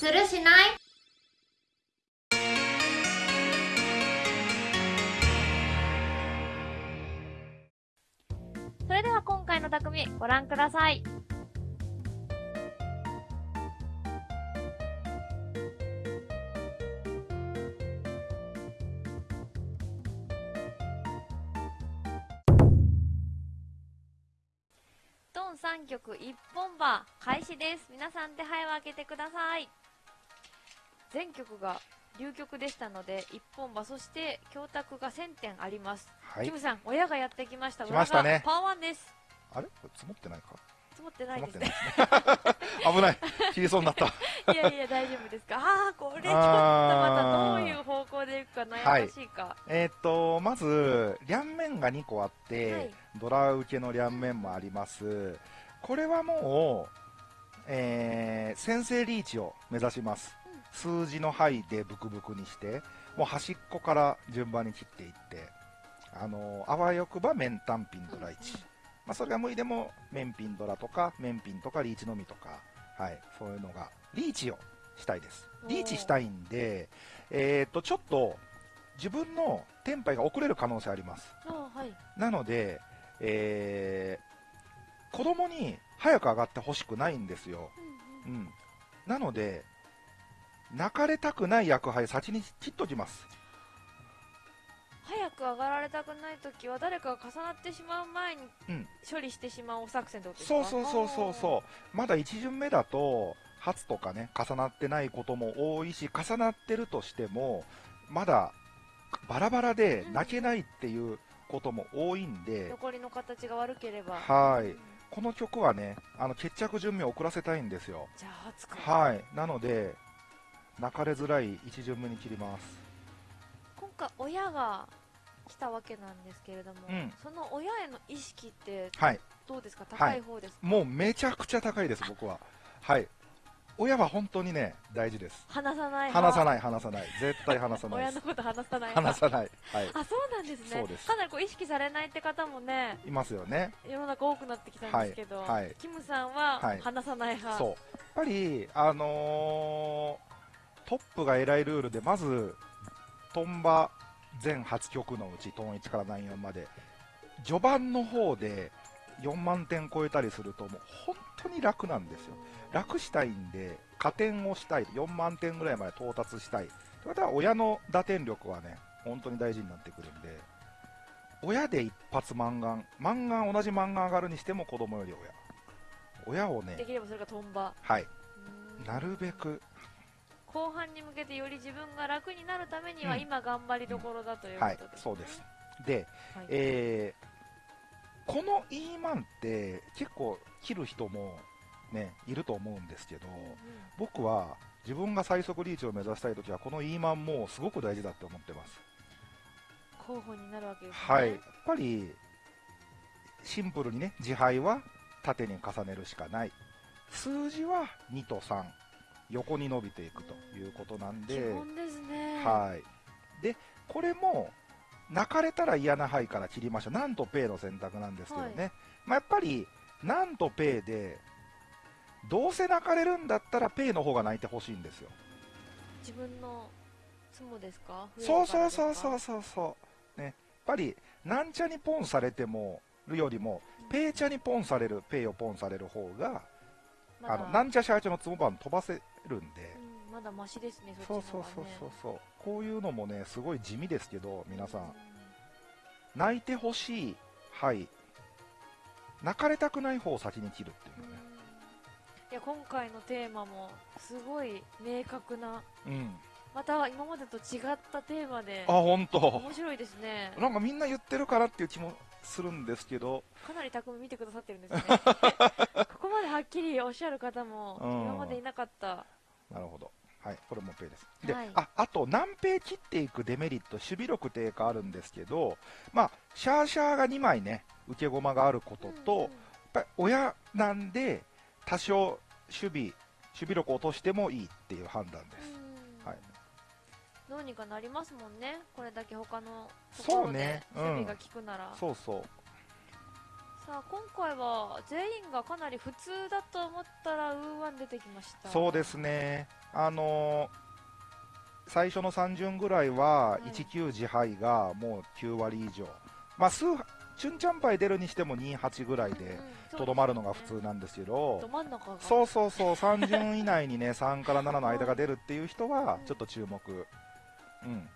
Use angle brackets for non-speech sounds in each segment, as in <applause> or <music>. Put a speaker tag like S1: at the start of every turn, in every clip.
S1: するしない？
S2: それでは今回の匠ご覧ください。ドン3曲一本馬開始です。皆さん手配を開けてください。全曲が流曲でしたので一本馬そして教託が1000点あります。
S3: はい
S2: キムさん親がやってきました。
S3: 来ましたね
S2: パワーワンです。
S3: あれ？これ積もってないか？
S2: 積もってないですね。<laughs>
S3: 危ない切りそうになった <laughs>
S2: いやいや、大丈夫ですか。ああ、これちょっとまたどういう方向でいくか悩ましいか。
S3: えーっとまず両面が2個あって、
S2: はい
S3: ドラ受けの両面もありますこれはもう、えー先制リーチを目指します、数字の範囲でブクブクにしてもう端っこから順番に切っていってあのあわよくば面単品ドラ1、
S2: うんうん
S3: まあ、それが無理でも面品ドラとか面品とかリーチのみとか、はい、そういうのがリーチをしたいですリーチしたいんで、えーっとちょっと自分のテンパイが遅れる可能性あります
S2: はい。
S3: なので、えー、子供に早く上がってほしくないんですよ。
S2: うんうん
S3: うん。なので、泣かれたくない役配先に切っときます。
S2: 早く上がられたくないときは誰かが重なってしまう前に
S3: うん
S2: 処理してしまうお作戦ってことですか？
S3: そうそうそうそうそう。まだ1巡目だと、初とかね、重なってないことも多いし、重なってるとしても、まだバラバラで泣けないっていうことも多いんで、
S2: 残りの形が悪ければ。
S3: はい
S2: うん
S3: この曲はね、あの決着順目を遅らせたいんですよ。
S2: じゃあ、初か。
S3: はい、なので、泣かれづらい一巡目に切ります。
S2: 今回、親が来たわけなんですけれども、
S3: うん
S2: その親への意識って
S3: はい、
S2: どうですか？高い方ですか、
S3: もうめちゃくちゃ高いです、僕は。はい、親は本当にね、大事です。
S2: 話さない
S3: 話さ
S2: い。
S3: ない、話さない、絶対話さない。
S2: 親のこと話さない
S3: 話さない、はい、
S2: あ、そうなんですね。
S3: そうです
S2: かなりこう意識されないって方もね、
S3: いますよね。
S2: 世の中多くなってきたんですけど、
S3: はいはい
S2: キムさんは
S3: はい
S2: 話さない派。
S3: そう、やっぱり、あのートップが偉いルールで、まず、トンバ全8曲のうち、トン1から94まで、序盤の方で4万点超えたりすると、もう本当に楽なんですよ。楽したいんで、加点をしたい、4万点ぐらいまで到達したい。ということは、親の打点力はね、本当に大事になってくるんで、親で一発満願、満願同じ満願上がるにしても子供より親。親をね
S2: で、きればそれがトンバ。
S3: はい、なるべく、
S2: 後半に向けてより自分が楽になるためには
S3: うん
S2: 今頑張りどころだというこ
S3: はい
S2: とです、ね
S3: そうです。で、
S2: はい
S3: えーこの E マンって結構切る人もね、いると思うんですけど、
S2: うんうん
S3: 僕は自分が最速リーチを目指したいときは、この E マンもすごく大事だって思ってます。
S2: 候補になるわけですね。
S3: はい。やっぱり、シンプルにね、自敗は縦に重ねるしかない。数字は2と3、横に伸びていくということなん
S2: 基
S3: で、
S2: 本ですね。
S3: はい。で、これも、鳴かれたら嫌な牌から切りましょう。なんとペイの選択なんですけどね。
S2: はい
S3: まあ、やっぱり、なんとペイで、どうせ鳴かれるんだったら北の方が鳴いてほしいんですよ。
S2: 自分のツモですか？
S3: そうそうそうそう
S2: う。
S3: そうそう。ね。やっぱり、なんちゃにポンされても、るよりも、ペイチャにポンされる、北をポンされる方が、
S2: まだ
S3: あの、なんちゃ社長のツモバン飛ばせるんで、
S2: うん、まだマシですね、そっちの方が、ね。
S3: そうそうそうそう。こういうのもね、すごい地味ですけど、皆さ。
S2: うん
S3: 泣いてほしい、はい。泣かれたくない方を先に切るっていう
S2: うん
S3: のね。
S2: いや今回のテーマもすごい明確な
S3: うん。
S2: また今までと違ったテーマで
S3: あ、ほんと。
S2: 面白いですね
S3: なんかみんな言ってるからっていう気もするんですけど、
S2: かなり匠見てくださってるんですね <laughs> ここまではっきりおっしゃる方も
S3: うん
S2: 今までいなかった
S3: なるほど。はい、これもペイです。で、
S2: はい。
S3: あ、あと、何ペイ切っていくデメリット、守備力低下あるんですけど、まあ、シャーシャーが2枚ね、受け駒があることと、
S2: うんうん。
S3: やっぱり親なんで、多少守備、守備力落としてもいいっていう判断です。
S2: うん。
S3: はい。
S2: どうにかなりますもんね。これだけ他のと
S3: そう
S2: ころで
S3: ね。うん。
S2: 守備が効くなら、
S3: そうそう。
S2: さあ今回は全員がかなり普通だと思ったらウーワン出てきました。
S3: そうですね。あのー最初の3巡ぐらいは
S2: はい
S3: 1球自敗がもう9割以上、まあ、数チュンチャンパイ出るにしても28ぐらいでとどまるのが普通なんですけど、
S2: ど真ん中が。
S3: そうそうそう、<laughs> 3巡以内にね、3から7の間が出るっていう人は
S2: うん、
S3: ちょっと注目。うん。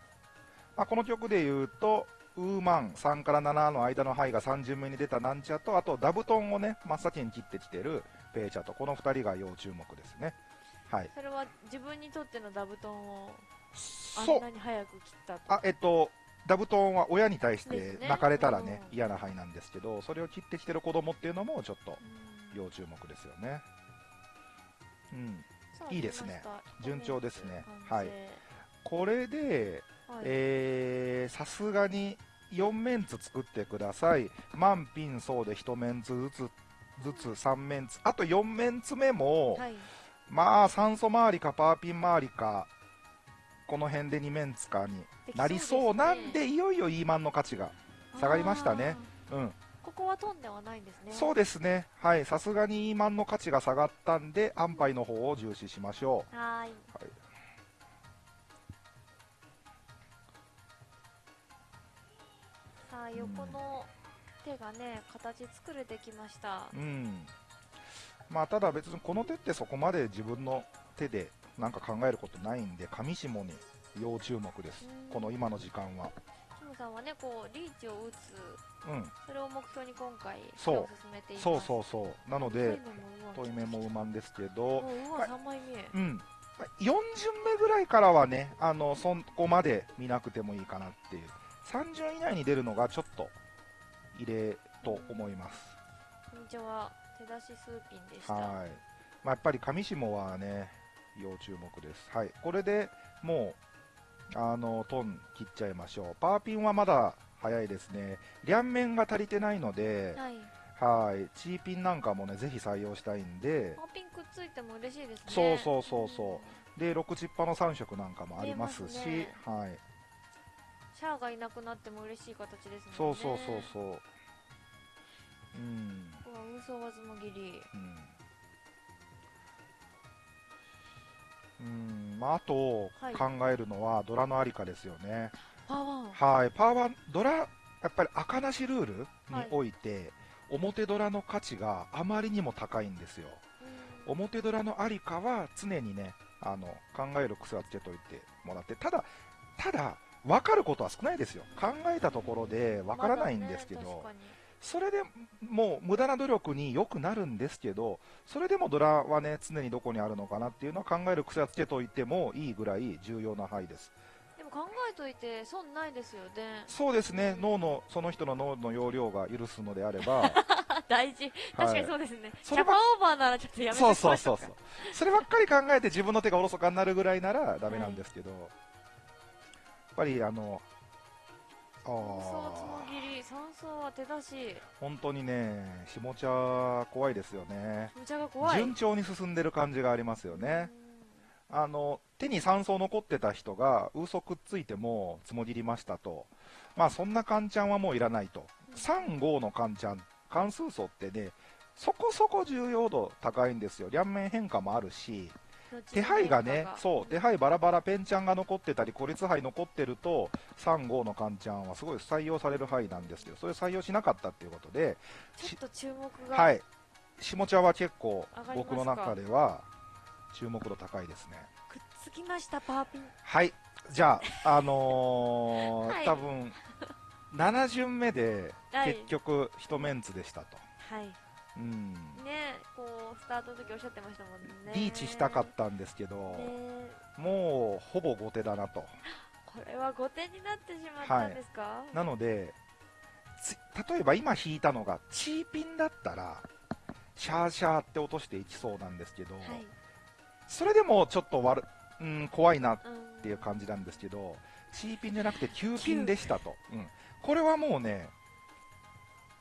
S3: まあ、この曲で言うと、ウーマン3から7の間の範囲が3巡目に出たなんちゃと、あとダブトンをね、真っ先に切ってきてるペイチャと、この2人が要注目ですね。はい。
S2: それは自分にとってのダブトンをあんな。に早く切ったと？
S3: あ、えっと、ダブトンは親に対して泣かれたらね、
S2: うん
S3: 嫌な範囲なんですけど、それを切ってきてる子供っていうのもちょっと
S2: うん
S3: 要注目ですよね。うん。いいですね順調ですねはいこれで、さすがに4メンツ作ってください。満品層で1メンツずつ、ずつ3メンツ。あと4メンツ目も、
S2: はい
S3: まあ酸素周りかパーピン周りか、この辺で2メンツかになりそうなんで、いよいよ E マンの価値が。下がりましたねうん。
S2: ここは飛んではないんですね
S3: そうですね。はい。さすがに E マンの価値が下がったんで、安牌の方を重視しましょう。
S2: はーい横の手がね形作れてきました
S3: うん。まあ、ただ別にこの手ってそこまで自分の手でなんか考えることないんで、上下に要注目です
S2: うん。
S3: この今の時間は。
S2: キムさんはねこうリーチを打つ
S3: うん。
S2: それを目標に今回
S3: そうそうそうそう。なので、
S2: 遠
S3: 遠い目もうまんですけ
S2: も
S3: ど、
S2: ううわ
S3: はい
S2: 3枚目
S3: うん。まあ4巡目ぐらいからはね、あの、そこまで見なくてもいいかなっていう。3巡以内に出るのがちょっと、異例と思います。
S2: こんにちは手出しスーピンでした
S3: はい。まあ、やっぱり上下はね、要注目です。はい。これでもう、あの、トン切っちゃいましょう。パーピンはまだ早いですね。両面が足りてないので、
S2: はい
S3: はい。チーピンなんかもね、ぜひ採用したいんで、
S2: パーピンくっついても嬉しいですね
S3: そうそうそうそうで、6チッパの3色なんかもありますし、
S2: すね
S3: はい。
S2: シャアがいなくなっても嬉しい形ですね
S3: そうそうそうそう。うん。
S2: 嘘わずもぎり
S3: うん。うん、まあ、あと
S2: はい
S3: 考えるのはドラのありかですよね。
S2: パワン
S3: はい、パーワン、ドラ、やっぱり赤なしルールに
S2: はい
S3: おいて、表ドラの価値があまりにも高いんですよ。表ドラのありかは常にね、あの、考える癖はつけといてもらって、ただ、ただ、分かることは少ないですよ。考えたところで分からないんですけど、それでもう無駄な努力によくなるんですけど、それでもドラはね、常にどこにあるのかなっていうのは考える癖はつけといてもいいぐらい重要な範囲です。
S2: でも考えといて損ないですよね。
S3: そうですね、脳の、その人の脳の容量が許すのであれば、
S2: あ <laughs> 大事。確かにそうですね、キャパオーバーならちょっとやめて
S3: そうそうそうそう。
S2: う。
S3: そればっかり考えて自分の手がおろそかになるぐらいならダメなんですけど、やっぱりあの、あ
S2: 三層つも
S3: ー
S2: ぎり三層は手出し
S3: 本当にね、下茶怖いですよね。順調に進んでる感じがありますよね。あの、手に酸素残ってた人が、嘘くっついても、つもぎりましたと。まあ、そんなカンちゃんはもういらないと。3、5のカンちゃん、関数素ってね、そこそこ重要度高いんですよ。両面変化もあるし、
S2: うん
S3: 手配がね、そう、手配バラバラペンちゃんが残ってたり、孤立配残ってると、3、5のカンちゃんはすごい採用される範囲なんですけど、それ採用しなかったっていうことで、
S2: ちょっと注目が
S3: はい。下茶は結構僕の中では注目度高いですね。
S2: くっつきましたパーピン
S3: はい。じゃあ、あのー <laughs>
S2: はい
S3: 多分、7巡目で
S2: はい
S3: 結局一メンツでしたと。
S2: はい
S3: うん。
S2: ねスタートの時おっしゃってましたもんね
S3: リーチしたかったんですけど、
S2: ね
S3: もうほぼ後手だなと。<laughs>
S2: これは5点になってしまったんですか、
S3: なので、つ例えば今引いたのがチーピンだったら、シャーシャーって落としていきそうなんですけど、
S2: はい
S3: それでもちょっと悪、うん、怖いなっ
S2: うん
S3: ていう感じなんですけど、チーピンじゃなくて9ピンでしたと。うん。これはもうね、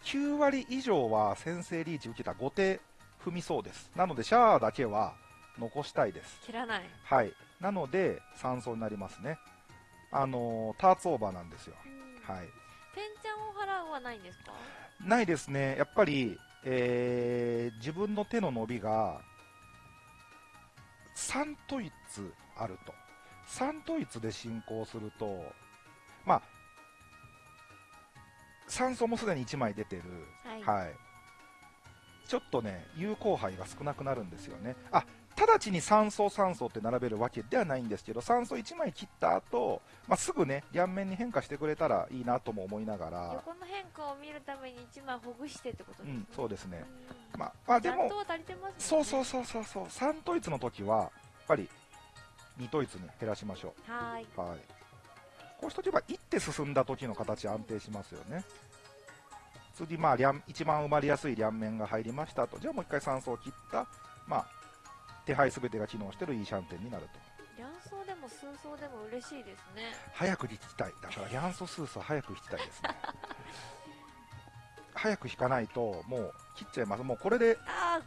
S3: 9割以上は先制リーチ受けた後手踏みそうです。なので、シャアだけは残したいです。
S2: 切らない、
S3: はい。なので、3走になりますね。あのーターツオーバーなんですよ。
S2: うん
S3: はい。
S2: ペンちゃんを払うはないんですか？
S3: ないですね。やっぱり、えー自分の手の伸びが、3統一あると。3統一で進行すると、まあ、酸素もすでに1枚出てる。
S2: はい
S3: はい。ちょっとね、有効杯が少なくなるんですよね。あ、直ちに酸素酸素って並べるわけではないんですけど、酸素1枚切った後、まあ、すぐね、両面に変化してくれたらいいなとも思いながら、
S2: 横の変化を見るために1枚ほぐしてってことですね
S3: うん、そうですね。
S2: うん
S3: まあ、まあ、でも
S2: ね
S3: そうそうそうそうそう、3統一の時は、やっぱり2統一に減らしましょ
S2: はーいう
S3: はい。こうしとけば、一手進んだ時の形安定しますよね。次、まあ、両一番埋まりやすい両面が入りましたと。じゃあもう一回酸素を切った、まあ、手配すべてが機能してるいいシャンテンになると。
S2: 両層でも数層でも嬉しいですね
S3: 早く引きたい。だから、リャンソスースは早く引きたいですね。<laughs> 早く引かないと、もう切っちゃいます。もうこれで、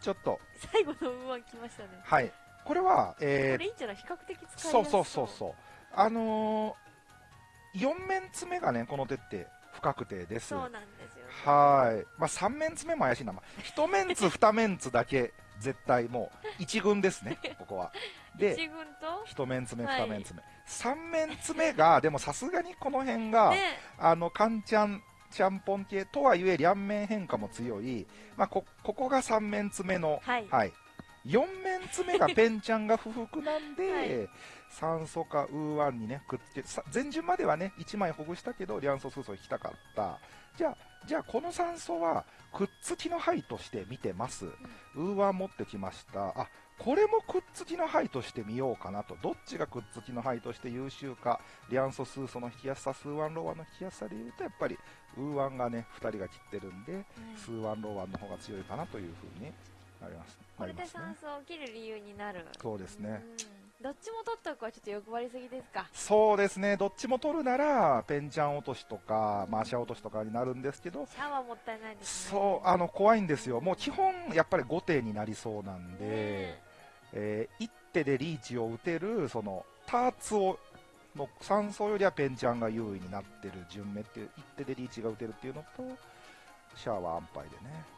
S3: ちょっと、
S2: 最後の馬来ましたね
S3: はい。これは、えー
S2: これいいんじゃない？比較的使い
S3: そうそうそうそう。あのー、4面爪がね、この手って不確定です。
S2: そうなんです
S3: はい。まあ、3面爪も怪しいな。まあ、1面ツ、2面ツだけ、絶対もう、1軍ですね、<laughs> ここは。で、
S2: 一軍と
S3: ？1面爪、
S2: はい
S3: 2面爪。3面爪が、<laughs> でもさすがにこの辺が、
S2: ね
S3: あの、カンチャン、ちゃんぽん系とはいえ、両面変化も強い。まあ、こ、ここが3面爪の、
S2: はい
S3: はい。4面爪がペンちゃんが不服なんで、<laughs>
S2: はい
S3: 三索かウーワンにね、くっつけ、さ前順まではね、1枚ほぐしたけど、リャンソスーソを引きたかった。じゃあ、じゃあこの三索は、くっつきの牌として見てます。ウーワン持ってきました。あ、これもくっつきの牌として見ようかなと。どっちがくっつきの牌として優秀か。リャンソスーソの引きやすさ、スーワンローワンの引きやすさで言うと、やっぱり、ウーワンがね、2人が切ってるんで、スーワンローワンの方が強いかなというふうになります。
S2: これで酸素を切る理由になる。
S3: そうですね。
S2: うん。どっちも取っとくはちょっと欲張りすぎですか？
S3: そうですね、どっちも取るなら、ペンチャン落としとか、マーシャ落としとかになるんですけど、
S2: シャワーもったいないですね。
S3: そう、あの、怖いんですよ。もう基本、やっぱり5手になりそうなんで、
S2: ね
S3: えー、1手でリーチを打てる、その、ターツを、の3層よりはペンチャンが優位になってる順目っていう、1手でリーチが打てるっていうのと、シャアは安牌でね。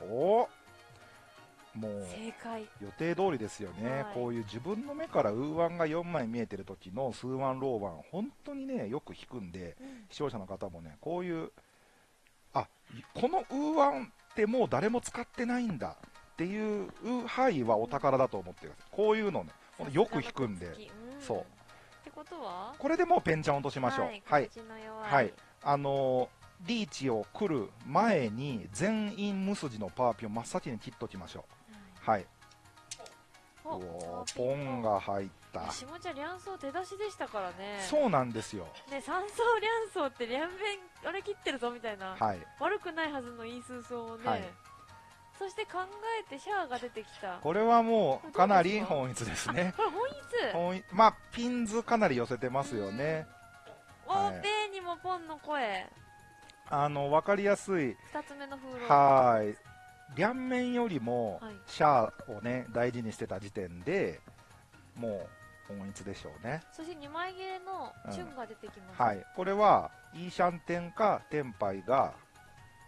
S3: おもう、予定通りですよね、
S2: はい。
S3: こういう自分の目からウーワンが4枚見えてる時のスーワンローワン、本当にね、よく引くんで、
S2: うん。
S3: 視聴者の方もね、こういう、あこのウーワンってもう誰も使ってないんだっていう範囲はお宝だと思ってください。こういうのね、よく引くんで、そう。
S2: ってことは？
S3: これでもうペンチャン落としましょう。
S2: はい、
S3: はい。はい。あのーリーチを来る前に全員無筋のパーピョン真っ先に切っときましょう。はい。
S2: お
S3: おポンが入った。
S2: 下茶両層手出しでしたからね
S3: そうなんですよ。
S2: ね三層両層って両面あれ切ってるぞみたいな、
S3: はい。
S2: 悪くないはずのいい数層をね、
S3: はい
S2: そして考えてシャアが出てきたこ
S3: これはもうかなり本一ですね。
S2: れ本一
S3: 本一まあ、ピンズかなり寄せてますよね。
S2: お
S3: はい
S2: ーにもポンの声
S3: あの、わかりやすい。
S2: 二つ目の風呂
S3: はーい。両面よりも
S2: はい、
S3: シャアをね、大事にしてた時点で、もう、本一でしょうね。
S2: そして2枚切れのチュンが出てきます、
S3: はい。これは、イーシャンテンかテンパイが、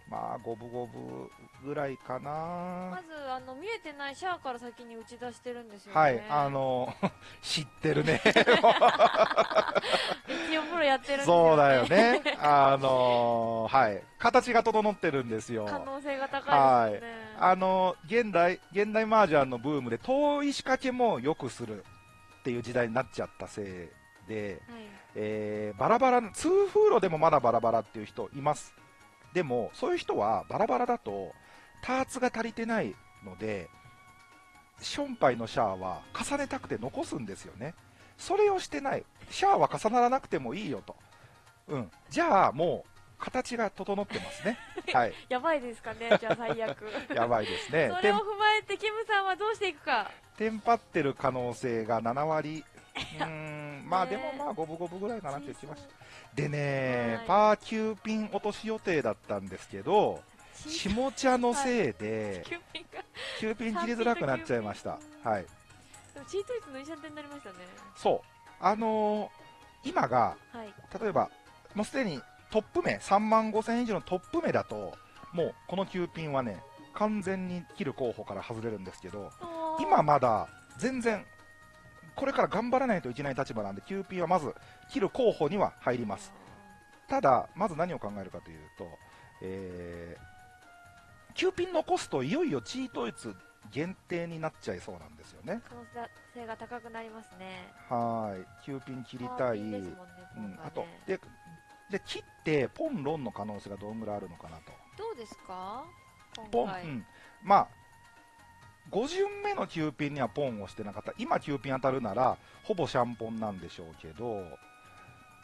S3: まあ、五分五分ぐらいか
S2: ま
S3: な。
S2: ずあの見えてないシャアから先に打ち出してるんですよね
S3: はい。あの、<laughs> 知ってるね。
S2: 一応プロやってるんですよ、ね、
S3: そうだよね。あのーはい。形が整ってるんですよ。
S2: 可能性が高いですよね、
S3: あのー現代、現代麻雀のブームで遠い仕掛けもよくするっていう時代になっちゃったせいで、
S2: はい
S3: えーバラバラ、通風路でもまだバラバラっていう人います。でも、そういう人はバラバラだと、ターツが足りてないので、ションパイのシャアは重ねたくて残すんですよね。それをしてない。シャアは重ならなくてもいいよと。うん。じゃあ、もう、形が整ってますね。<laughs> はい。
S2: やばいですかねじゃあ最悪 <laughs>
S3: やばいですね。
S2: それを踏まえてキムさんはどうしていくか
S3: テンパってる可能性が7割。うーん、まあ
S2: ね
S3: でもまあ五分五分ぐらいかなって言ってました。でね、
S2: はい
S3: パー9ピン落とし予定だったんですけど、
S2: チ
S3: 下茶のせいで、
S2: キューピンが
S3: 9ピン切りづらくなっちゃいました。はい。
S2: チートイツの医者点になりましたね
S3: そう。あのー今が、
S2: はい
S3: 例えば、もうすでにトップ目、3万5千以上のトップ目だと、もうこの9ピンはね、完全に切る候補から外れるんですけど、
S2: ー
S3: 今まだ全然これから頑張らないといけない立場なんでキューピンはまず切る候補には入ります。ただまず何を考えるかというと、えー、キューピン残すといよいよチートイツ限定になっちゃいそうなんですよね。
S2: 可能性が高くなりますね。
S3: はい。キューピン切りたい、うんあとでで切ってポンロンの可能性がどんぐらいあるのかなと。
S2: どうですか？
S3: ポン、うん、まあ5巡目のキューピンにはポンをしてなかった。今キューピン当たるならほぼシャンポンなんでしょうけど。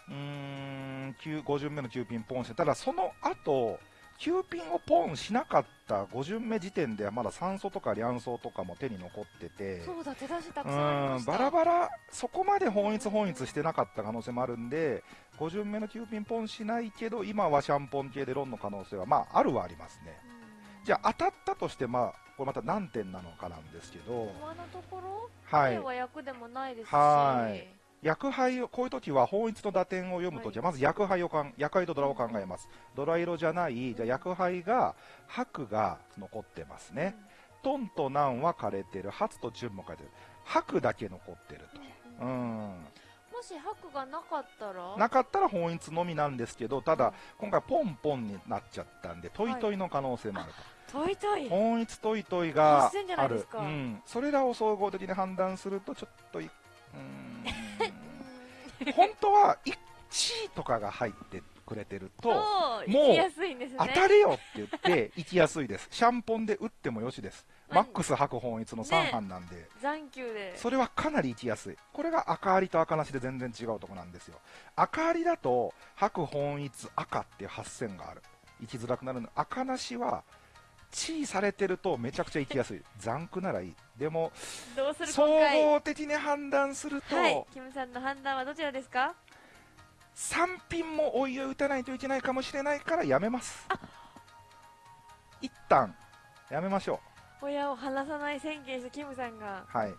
S3: うーん5巡目のキューピンポンしてただその後キューピンをポンしなかった5巡目時点ではまだ酸素とかリャンソとかも手に残ってて。
S2: そうだ手出した
S3: う
S2: くさん
S3: バラバラそこまで本一本一してなかった可能性もあるんで5巡目のキューピンポンしないけど今はシャンポン系でロンの可能性はまああるはありますね。
S2: うん
S3: じゃあ当たったとして、まあ、これまた何点なのかなんですけど、
S2: 今のところ？
S3: はい
S2: 彼、は役でもないですし
S3: はい薬杯を、こういう時は本一の打点を読むときは、
S2: は
S3: まず薬杯をかん、薬杯とドラを考えます。ドラ色じゃない、じゃあ薬杯が、白が残ってますね。トンとナンは枯れてる、ハツとチュンも枯れてる。白だけ残ってると。
S2: うんうん
S3: うん。
S2: もし白がなかったら？
S3: なかったらホンイツのみなんですけど、ただ、今回ポンポンになっちゃったんで、トイトイの可能性もあると。
S2: トイトイ。
S3: ホンイツトイトイが
S2: 8000じゃな
S3: ある。うん、それらを総合的に判断するとちょっという
S2: うん。<laughs>
S3: 本当は1位とかが入ってくれてるともう当たれよって言って <laughs> 行きやすいです。シャンポンで打ってもよしです。
S2: まあ
S3: マックス白ホンイツの3翻なんで、
S2: ザンクで。
S3: それはかなり行きやすい。これが赤ありと赤なしで全然違うとこなんですよ。赤ありだと白本一赤っていう8000がある。行きづらくなるの。赤なしは地位されてるとめちゃくちゃ行きやすい。残区ならいい。でも総合的に判断すると、
S2: はい。キムさんの判断はどちらですか？
S3: 3品もおいを打たないといけないかもしれないからやめます。一旦やめましょ
S2: 親を離さない宣言したキムさんが。
S3: うはい。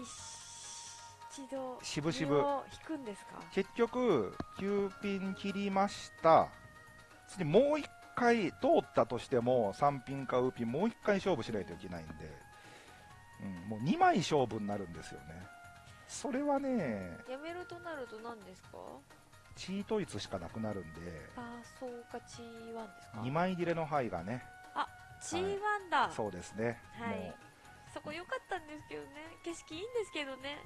S2: 一度
S3: 渋々
S2: 身を引くんですか？
S3: 結局9ピン切りました。次もう1回通ったとしても3ピンかウーピンもう1回勝負しないといけないんで、うん、もう2枚勝負になるんですよね。それはね
S2: やめるとなると何ですか？
S3: チートイツしかなくなるんで
S2: パーソーかチーワンですか。
S3: 2枚切れの範囲がね
S2: チーワンだ、
S3: そうですね、
S2: はい。そこ良かったんですけどね。景色いいんですけどね。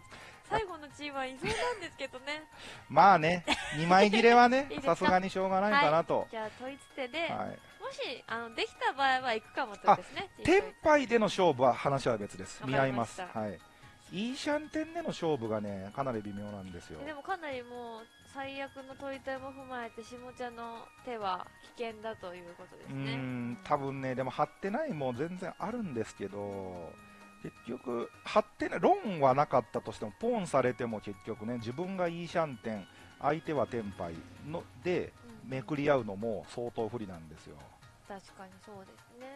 S2: 最後のチーワンいそうなんですけどね。<laughs>
S3: まあね2枚切れはね <laughs> さすがにしょうがないかなと、
S2: じゃあ統一手で、
S3: はい。
S2: もしあのできた場合は行くかもってことですね
S3: テンパイでの勝負は話は別です。見合います。はいイーシャンテンでの勝負がねかなり微妙なんですよ。
S2: でもかなりもう最悪の取り手も踏まえて下茶の手は危険だということです
S3: う
S2: ね
S3: ーん多分ねでも張ってないも全然あるんですけど結局張ってないロンはなかったとしてもポンされても結局ね自分がイーシャンテン相手はテンパイので
S2: うん。
S3: めくり合うのも相当不利なんですよ。
S2: 確かにそうですね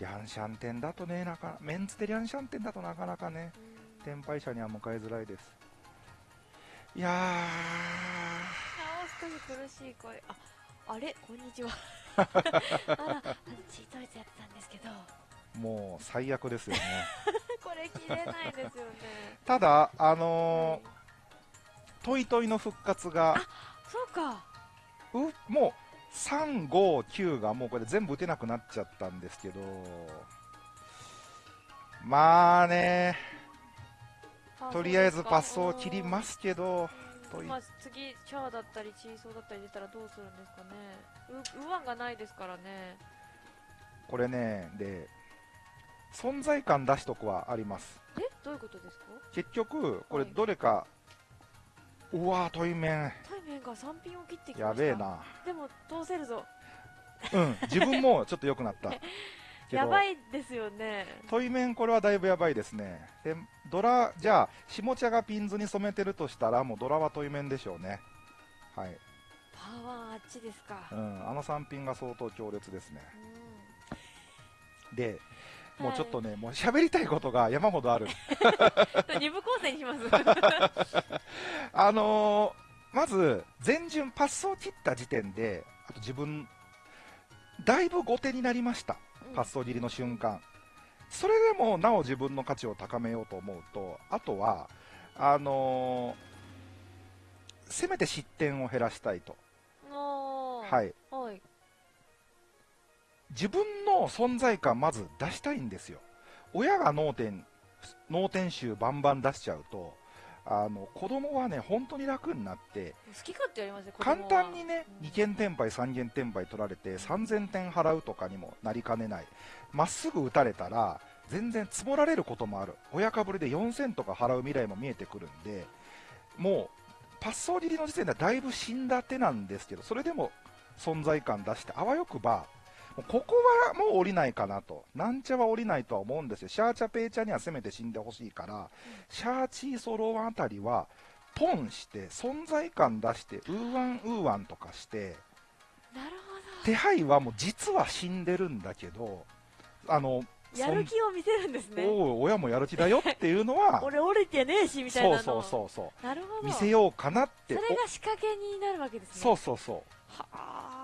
S3: リャンシャンテンだとねなかメンツでリャンシャンテンだとなかなかね
S2: うん
S3: 天敗者には迎えづらいです。いや
S2: あー少し苦しい声。ああれ？こんにちは。<laughs> あらチートイツやってたんですけど。
S3: ーもう最悪ですよね。<laughs>
S2: これ切れないですよね。
S3: ただあの
S2: はい。
S3: ートイトイの復活が
S2: そうか。
S3: うもう359がもうこれ全部打てなくなっちゃったんですけど。まあね。とりあえずパスを切りますすけど
S2: まあ、次チャーだったりチーソーだったり出たらどうするんですかね。うウワンがないですからね。
S3: これねで存在感出しとくはあります。
S2: え？どういうことですか？
S3: 結局これ
S2: はい。
S3: どれか、うわートイメン
S2: 対面が3ピンを切ってきました。
S3: やべえな。
S2: でも通せるぞ。
S3: うん自分もちょっと良くなった。<laughs>
S2: やばいですよね。
S3: トイメンこれはだいぶやばいですね。でドラじゃあ下茶がピンズに染めてるとしたらもうドラはトイメンでしょうね。はい、
S2: パワーあっちですか。
S3: うん、あの3ピンが相当強烈ですね。
S2: う
S3: で
S2: ん
S3: もうちょっとね、もう喋りたいことが山ほどある。
S2: は <laughs> い二部構成にします。<laughs>
S3: あのーまず前順パスを切った時点であと自分だいぶ後手になりました。パスを切りの瞬間。それでもなお自分の価値を高めようと思うと、あとは、あのーせめて失点を減らしたいと。はい。
S2: はい。
S3: 自分の存在感まず出したいんですよ。親が脳天、脳天集バンバン出しちゃうと、あの、子供はね、本当に楽になって、
S2: 好き勝手やりますね、
S3: 簡
S2: は
S3: 単にね、
S2: うん
S3: 2件転売、3件転売取られて、3000点払うとかにもなりかねない。まっすぐ打たれたら、全然積もられることもある。親かぶりで4000とか払う未来も見えてくるんで、もう、パッソー切りの時点ではだいぶ死んだ手なんですけど、それでも存在感出して、あわよくば、ここはもう降りないかなと。なんちゃは降りないとは思うんですよ。シャーチャペイチャにはせめて死んでほしいから、シャーチーソローワンあたりは、ポンして、存在感出して、ウーワンウーワンとかして、
S2: なる
S3: 手配はもう実は死んでるんだけど、あの、
S2: ほど。やる気を見せるんですね。
S3: おう親もやる気だよっていうのは、<laughs>
S2: 俺折れてねえし、みたいなの。
S3: そうそうそうそう。
S2: なるほど。
S3: 見せようかなって
S2: それが仕掛けになるわけですね。
S3: おそうそうそう
S2: はあ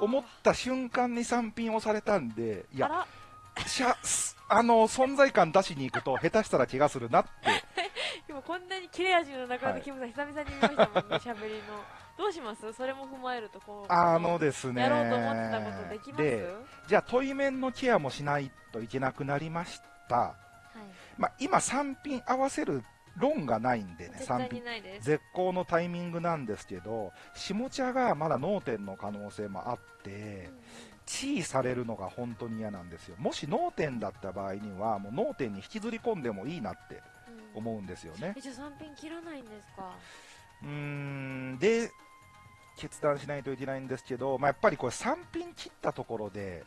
S3: 思った瞬間に3品押されたんでいやしゃすあの存在感出しに行くと下手したら気がするなって <laughs>
S2: 今こんなに切れ味の中
S3: はい
S2: でキムさん久々に見ましたもんね、喋りの。どうします？それも踏まえると、こう。
S3: あのですね
S2: やろうと思ってたことできます？
S3: でじゃあ問い面のケアもしないといけなくなりました、
S2: はい。
S3: まあ、今3品合わせる論がないんでね
S2: 絶
S3: 3品
S2: 対にないです。
S3: 絶好のタイミングなんですけど下茶がまだ脳天の可能性もあって地位されるのが本当に嫌なんですよ。もし脳天だった場合にはもう脳天に引きずり込んでもいいなって
S2: うん。
S3: 思うんですよね。
S2: え、じゃあ3品切らないんですか？
S3: うーんで決断しないといけないんですけど、まあ、やっぱりこれ3品切ったところで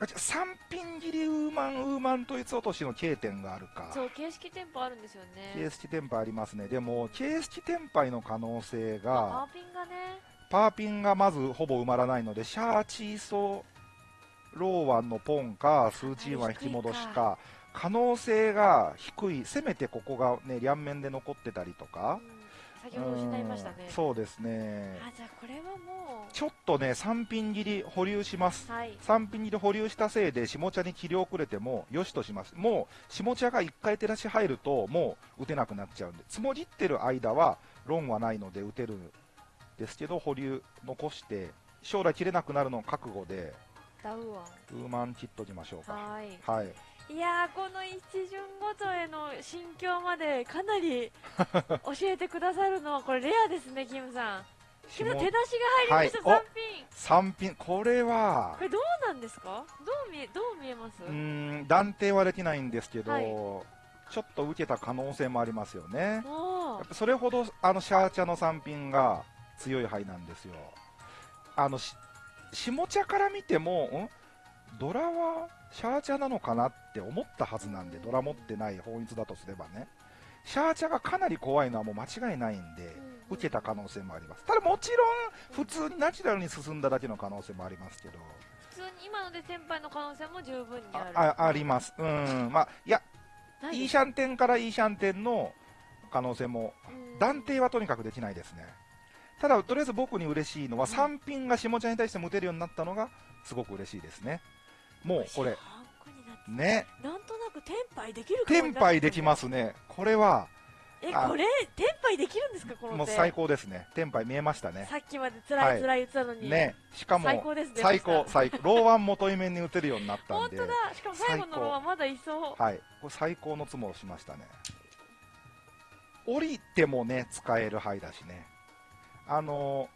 S3: あじゃあ3品切りウーマンウーマン統一落としの K 点があるか。
S2: そう、形式店舗あるんですよね。
S3: 形式転売ありますね。でも形式転売の可能性
S2: パ
S3: が
S2: ーピンがね、
S3: パーピンがまずほぼ埋まらないのでシャーチーソローワンのポンかスーチーワン引き戻しか。可能性が低い。せめてここがね両面で残ってたりとか。
S2: うん先ほど失いましたね
S3: うん。そうですね
S2: あ、じゃあこれはも
S3: ちょっとね3品切り保留します
S2: う、はい。
S3: 3品切り保留したせいで下茶に切り遅れてもよしとしますもう下茶が1回照らし入るともう打てなくなっちゃうんで積もりってる間は論はないので打てるんですけど保留残して将来切れなくなるのを覚悟で。
S2: ウ
S3: ーマン切っときましょうか
S2: はい。
S3: はい
S2: いやー、この一巡ごとへの心境までかなり <laughs> 教えてくださるのは、これレアですね、キムさん。手出しが入りました、
S3: はい。
S2: 3品。
S3: 3品。これは
S2: これどうなんですか？どう見え、どう見えます？
S3: うーん断定はできないんですけど、
S2: はい。
S3: ちょっと受けた可能性もありますよね。やっぱそれほどあのシャー茶の3品が強い牌なんですよ。あのし下茶から見ても、ん？ドラはシャー茶なのかなって思ったはずなんで、ドラ持ってない法律だとすればね、シャー茶がかなり怖いのはもう間違いないんで、
S2: うん
S3: 受けた可能性もあります。ただもちろん、普通にナチュラルに進んだだけの可能性もありますけど、
S2: 普通に今ので先輩の可能性も十分にあ
S3: あ
S2: る。
S3: ああります。うん、まあ、いや、
S2: ないです
S3: いいシャンテンからいいシャンテンの可能性も
S2: うん
S3: 断定はとにかくできないですね。ただ、とりあえず僕に嬉しいのは、
S2: うん
S3: 3品が下茶に対しても打てるようになったのが、すごく嬉しいですね。もう、これ、ね、
S2: なんとなくテンパイできるかも
S3: 天杯できますね。これは、
S2: え、
S3: あ
S2: これ、テンパイできるんですかこの手。
S3: もう最高ですね。天杯見えましたね。
S2: さっきまで辛
S3: はい
S2: い辛い言ってたのに。
S3: ね、しかも、
S2: 最高ですね。
S3: 最高、最高。ローワン元イメに打てるようになったんで、
S2: 本当だ。しかも最後のロはまだいそう。
S3: はい。これ最高のツモをしましたね。降りてもね、使える牌だしね。あの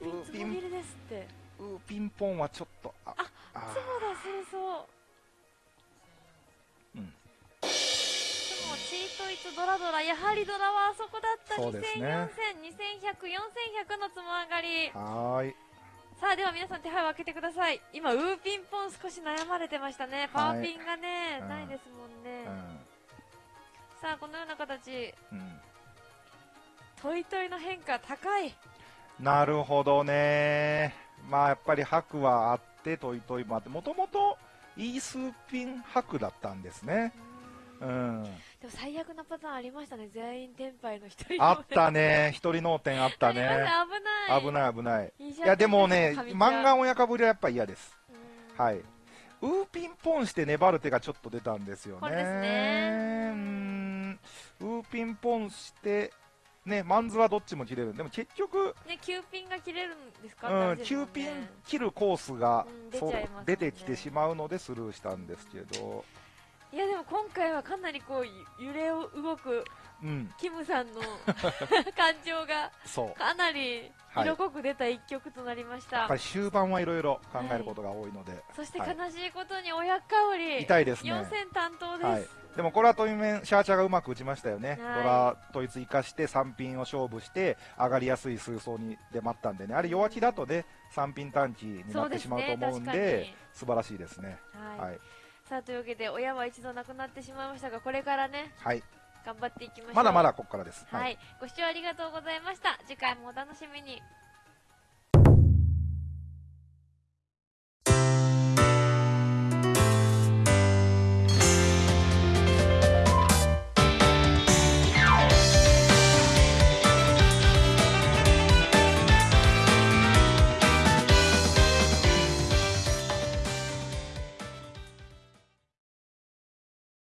S2: ピンツモビルですって。
S3: ー、ウーピンポンはちょっと、あ、
S2: あ
S3: あ
S2: ツモだ、それそう。
S3: うん。
S2: でも、チートイツドラドラ、やはりドラはあそこだった。2000、
S3: そうですね
S2: 4000、2100、4100のつも上がり。
S3: はーい。
S2: さあ、では皆さん手配を開けてください。今、ウーピンポン少し悩まれてましたね。パーピンがね、
S3: うん
S2: ないですもんね。
S3: う
S2: さあ、このような形、
S3: ん。うん。
S2: トイトイの変化高い。
S3: なるほどね。まあやっぱり白はあって、トイトイもあって、もともとイースーピン白だったんですね。うん。
S2: でも最悪なパターンありましたね。全員天敗の一人
S3: あったね。一人脳天あったね。<laughs>
S2: 危ない。
S3: 危ない危ない。
S2: い。
S3: やでもね、マンガ
S2: ン、
S3: ン親かぶりはやっぱ嫌です。はい。ウーピンポンして粘る手がちょっと出たんですよね。
S2: ね
S3: うーんウーピンポンして、ね、マンズはどっちも切れる。でも結局、
S2: ね、9ピンが切れるんですか？
S3: うん、
S2: って話ですもん
S3: 9ピン
S2: ね
S3: 切るコースが、
S2: うん出ね。
S3: 出てきてしまうのでスルーしたんですけど、
S2: いやでも今回はかなりこうゆ揺れを動く
S3: うん、
S2: キムさんの <laughs> 感情が。かなり
S3: はい。
S2: 色濃く出た一曲となりました、
S3: やっぱり終盤はいろいろ考えることが多いので、
S2: そして
S3: はい。
S2: 悲しいことに親香り
S3: 痛いですね。
S2: 4戦担当です、
S3: はい、でもこれはトイメンシャーチャーがうまく打ちましたよね、
S2: はい。
S3: ドラ統一生かして3ピンを勝負して上がりやすい数走にで待ったんでね。あれ弱気だとね3ピン短期になってしまうと思うんで
S2: ね。
S3: 素晴らしいですね。
S2: はい。
S3: はい、
S2: さあというわけで親は一度亡くなってしまいましたがこれからね
S3: はい、
S2: 頑張っていきましょう。
S3: まだまだここからです、
S2: はい、ご視聴ありがとうございました。次回もお楽しみに